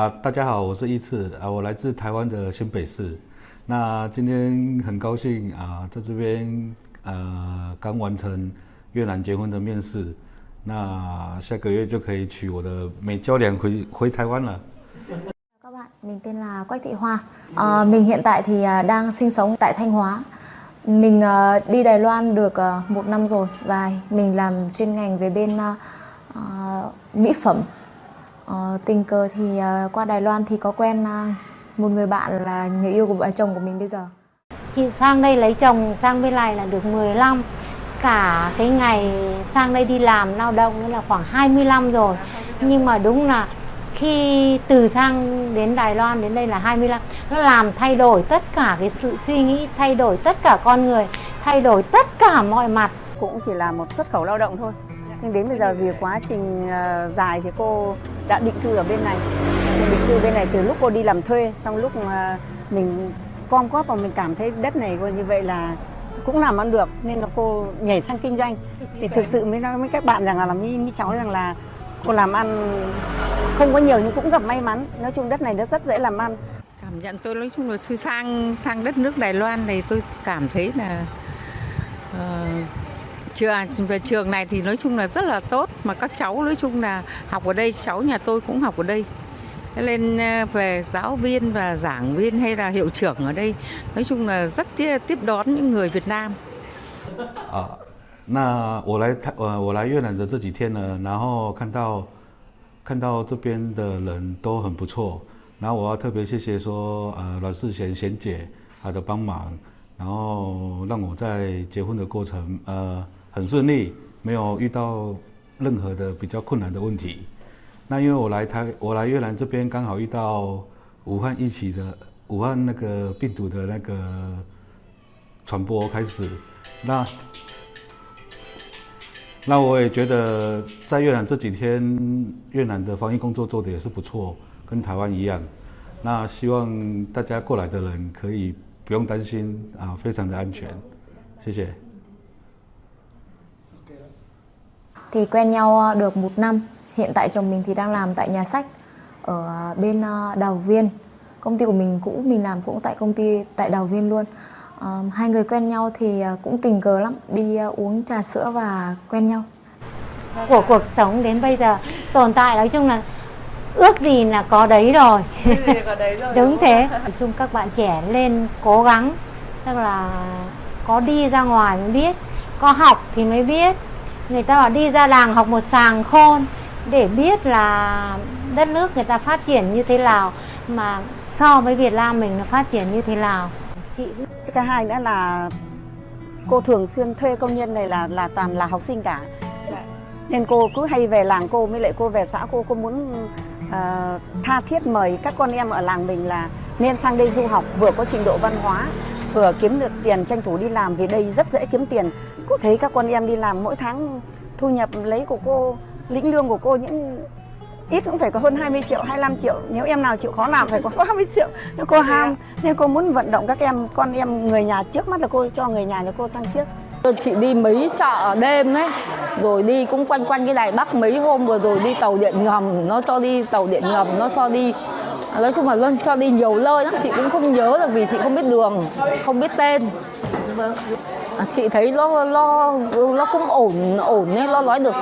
啊，大家好，我是一次啊，我来自台湾的新北市。那今天很高兴啊，在这边呃刚完成越南结婚的面试，那下个月就可以娶我的美娇娘回回台湾了。各位，名字是关体花，呃，名现在是啊，当生活在台湾。Mình đi Đài Loan được một năm rồi và mình làm chuyên ngành về bên uh, mỹ phẩm À, tình cờ thì à, qua Đài Loan thì có quen à, một người bạn là người yêu của vợ chồng của mình bây giờ. Chị sang đây lấy chồng sang bên này là được 15 Cả cái ngày sang đây đi làm lao động nữa là khoảng 25 rồi. Nhưng mà đúng là khi từ sang đến Đài Loan đến đây là 25 Nó làm thay đổi tất cả cái sự suy nghĩ Thay đổi tất cả con người Thay đổi tất cả mọi mặt. Cũng chỉ là một xuất khẩu lao động thôi. Nhưng đến bây giờ vì quá trình ờ, dài thì cô đã định cư ở bên này. Định cư bên này từ lúc cô đi làm thuê xong lúc mà mình com góp và mình cảm thấy đất này coi như vậy là cũng làm ăn được nên là cô nhảy sang kinh doanh. Thì thực sự mới nói với các bạn rằng là làm như, như cháu rằng là cô làm ăn không có nhiều nhưng cũng gặp may mắn. Nói chung đất này nó rất dễ làm ăn. Cảm nhận tôi nói chung là sang sang đất nước Đài Loan này tôi cảm thấy là uh, trường về trường này thì nói chung là rất là tốt mà các cháu nói chung là học ở đây cháu nhà tôi cũng học ở đây Thế nên ờ, về giáo viên và giảng viên hay là hiệu trưởng ở đây nói chung là rất tiếp, tiếp đón những người Việt Nam 啊，那我来台呃我来越南的这几天呢，然后看到看到这边的人都很不错，然后我要特别谢谢说呃阮世贤贤姐她的帮忙，然后让我在结婚的过程呃 很顺利，没有遇到任何的比较困难的问题。那因为我来台我来越南这边刚好遇到武汉疫情的武汉那个病毒的那个传播开始，那那我也觉得在越南这几天，越南的防疫工作做的也是不错，跟台湾一样。那希望大家过来的人可以不用担心啊，非常的安全。谢谢。Thì quen nhau được một năm. Hiện tại chồng mình thì đang làm tại nhà sách ở bên ờ, Đào Viên. Công ty của mình cũ mình làm cũng tại công ty tại Đào Viên luôn. Ờ, hai người quen nhau thì ờ, cũng tình cờ lắm, đi ờ, uống trà sữa và quen nhau. của cuộc sống đến bây giờ Tồn tại nói chung là ước gì là có đấy rồi Đúng thế Nói chung các bạn trẻ lên cố gắng Tức là có đi ra ngoài mới biết Có học thì mới biết Người ta bảo đi ra làng học một sàng khôn Để biết là đất nước người ta phát triển như thế nào Mà so với Việt Nam mình nó phát triển như thế nào. Chị Cái thứ hai nữa là cô thường xuyên thuê công nhân này là là toàn là học sinh cả. Nên cô cứ hay về làng cô mới lại cô về xã cô cô muốn uh, tha thiết mời các con em ở làng mình là nên sang đây du học vừa có trình độ văn hóa vừa kiếm được tiền tranh thủ đi làm vì đây rất dễ kiếm tiền. Cô thấy các con em đi làm mỗi tháng thu nhập lấy của cô lĩnh lương của cô những ít cũng phải có hơn 20 triệu 25 triệu. Nếu em nào chịu khó làm phải có 30 triệu. Nếu cô ham nên cô muốn vận động các em con em người nhà trước mắt là cô cho người nhà cho cô sang trước. Chị đi mấy chợ đêm ấy Rồi đi cũng quanh quanh cái Đài Bắc mấy hôm vừa rồi đi tàu điện ngầm Nó cho đi tàu điện ngầm, nó cho đi Nói chung là nó cho đi nhiều nơi lắm Chị cũng không nhớ được vì chị không biết đường, không biết tên. À, chị thấy nó nó nó cũng ổn ổn ấy, nó nói được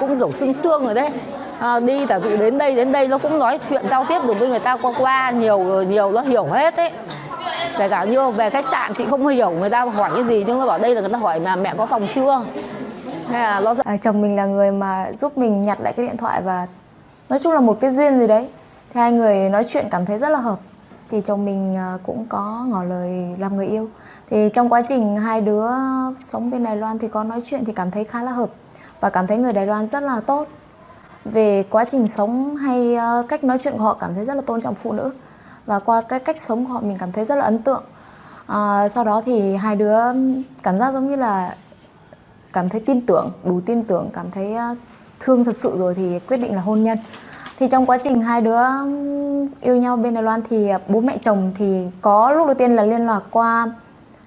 cũng kiểu xương xương rồi đấy. À, đi giả dụ đến đây đến đây nó cũng nói chuyện giao tiếp được với người ta qua qua nhiều nhiều nó hiểu hết ấy. Kể cả như về khách sạn chị không hiểu người ta hỏi cái gì nhưng nó bảo đây là người ta hỏi mà mẹ có phòng chưa? Hay là nó À, chồng mình là người mà giúp mình nhặt lại cái điện thoại và nói chung là một cái duyên gì đấy thì hai người nói chuyện cảm thấy rất là hợp. Thì chồng mình à, cũng có ngỏ lời làm người yêu. Thì trong quá trình hai đứa sống bên Đài Loan thì có nói chuyện thì cảm thấy khá là hợp và cảm thấy người Đài Loan rất là tốt. Về quá trình sống hay à, cách nói chuyện của họ cảm thấy rất là tôn trọng phụ nữ và qua cái cách sống của họ mình cảm thấy rất là ấn tượng. À, sau đó thì hai đứa cảm giác giống như là cảm thấy tin tưởng đủ tin tưởng cảm thấy à, thương thật sự rồi thì quyết định là hôn nhân thì trong quá trình hai đứa yêu nhau bên Đài Loan thì à, bố mẹ chồng thì có lúc đầu tiên là liên lạc qua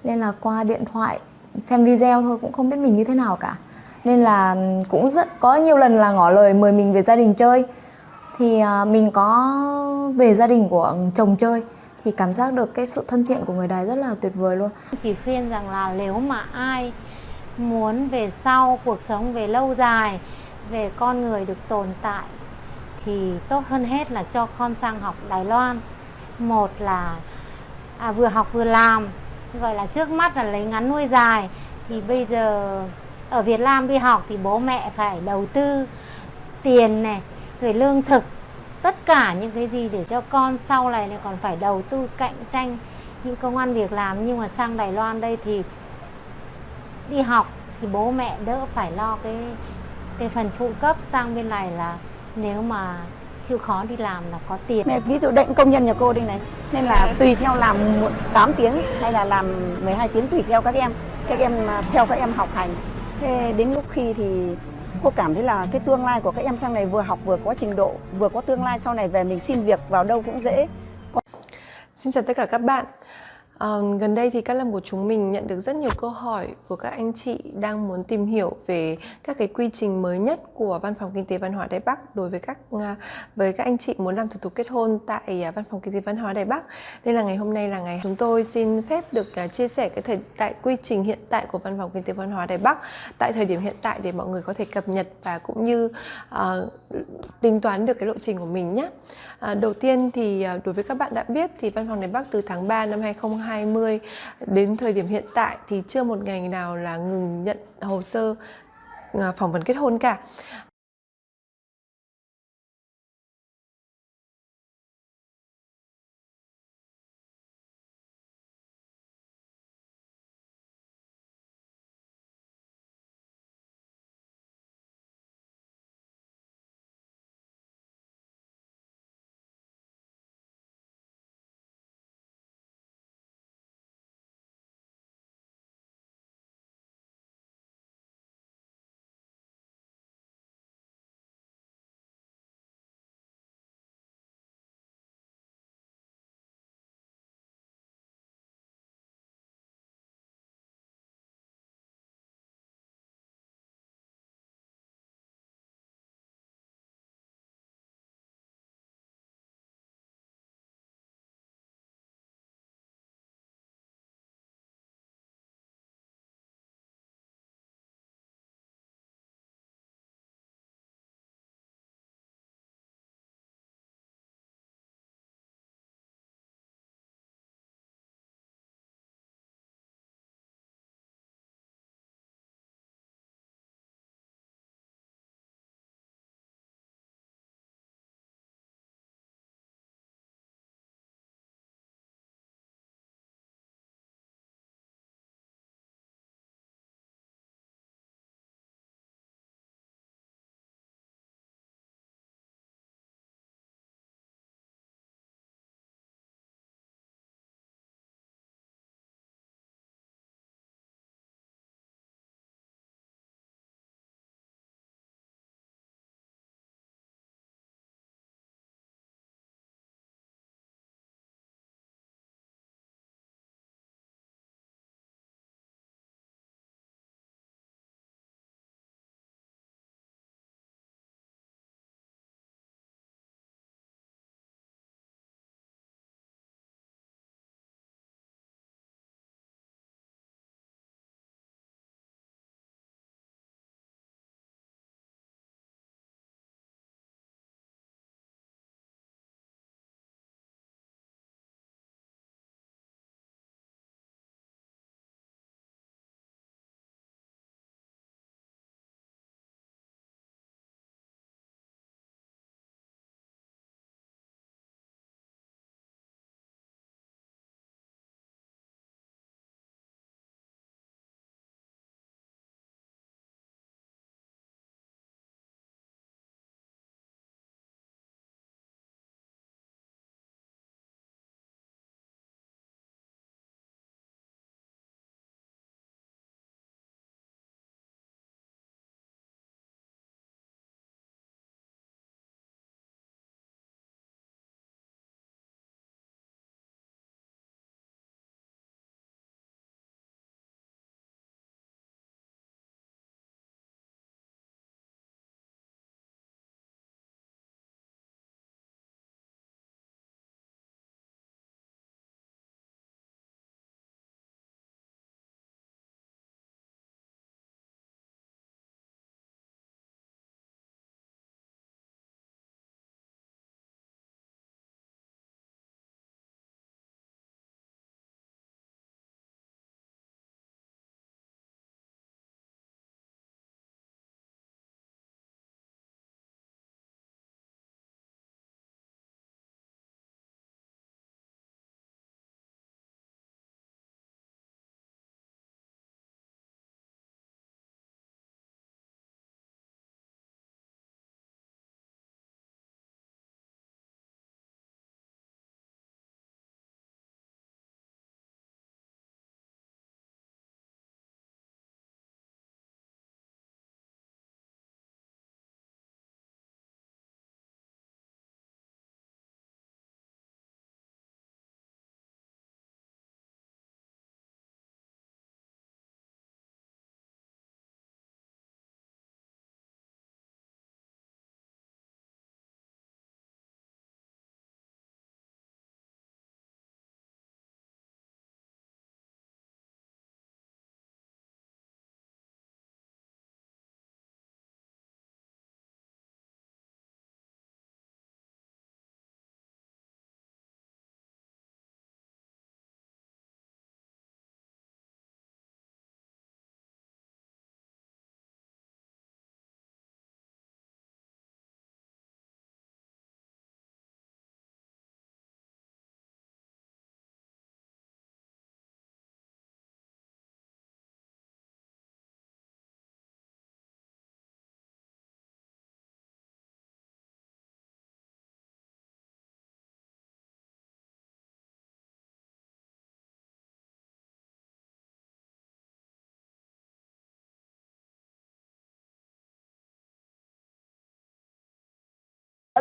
liên lạc qua điện thoại xem video thôi cũng không biết mình như thế nào cả nên là cũng rất có nhiều lần là ngỏ lời mời mình về gia đình chơi thì à, mình có về gia đình của chồng chơi thì cảm giác được cái sự thân thiện của người Đài rất là tuyệt vời luôn. Chỉ khuyên rằng là nếu mà ai muốn về sau cuộc sống về lâu dài, về con người được tồn tại thì tốt hơn hết là cho con sang học Đài Loan. Một là à, vừa học vừa làm, gọi là trước mắt là lấy ngắn nuôi dài. Thì bây giờ ở Việt Nam đi học thì bố mẹ phải đầu tư tiền này rồi lương thực tất cả những cái gì để cho con sau này còn phải đầu tư cạnh tranh những công an việc làm. Nhưng mà sang Đài Loan đây thì đi học thì bố mẹ đỡ phải lo cái cái phần phụ cấp sang bên này là nếu mà chịu khó đi làm là có tiền. Mẹ ví dụ định công nhân nhà cô đây này nên là tùy theo làm 8 tiếng hay là làm 12 tiếng tùy theo các em các em theo các em học hành. Thế đến lúc khi thì cô cảm thấy là cái tương lai của các em sang này vừa học vừa có trình độ vừa có tương lai sau này về mình xin việc vào đâu cũng dễ. Xin chào tất cả các bạn Uh, gần đây thì các lâm của chúng mình nhận được rất nhiều câu hỏi của các anh chị đang muốn tìm hiểu về các cái quy trình mới nhất của Văn phòng Kinh tế Văn hóa Đài Bắc đối với các uh, với các anh chị muốn làm thủ tục kết hôn tại uh, Văn phòng Kinh tế Văn hóa Đài Bắc. Nên là ngày hôm nay là ngày chúng tôi xin phép được à, chia sẻ cái thời tại quy trình hiện tại của Văn phòng Kinh tế Văn hóa Đài Bắc tại thời điểm hiện tại để mọi người có thể cập nhật và cũng như uh, tính toán được cái lộ trình của mình nhé. Uh, đầu tiên thì đối với các bạn đã biết thì Văn phòng Đài Bắc từ tháng 3 năm 2020 2020 đến thời điểm hiện tại thì chưa một ngày nào là ngừng nhận hồ sơ à, phỏng vấn kết hôn cả.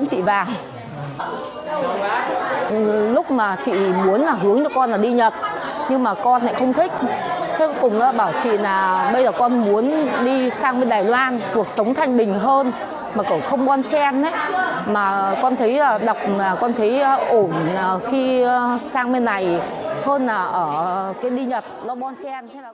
Chị vào. Ừ, lúc mà chị muốn là hướng cho con là đi Nhật nhưng mà con lại không thích. Thế cùng bảo chị là bây giờ con muốn đi sang bên Đài Loan, cuộc sống thanh bình hơn mà cậu không bon chen đấy mà con thấy à, đọc mà con thấy à, ổn à, khi sang bên này hơn là ở cái đi Nhật nó bon chen thế là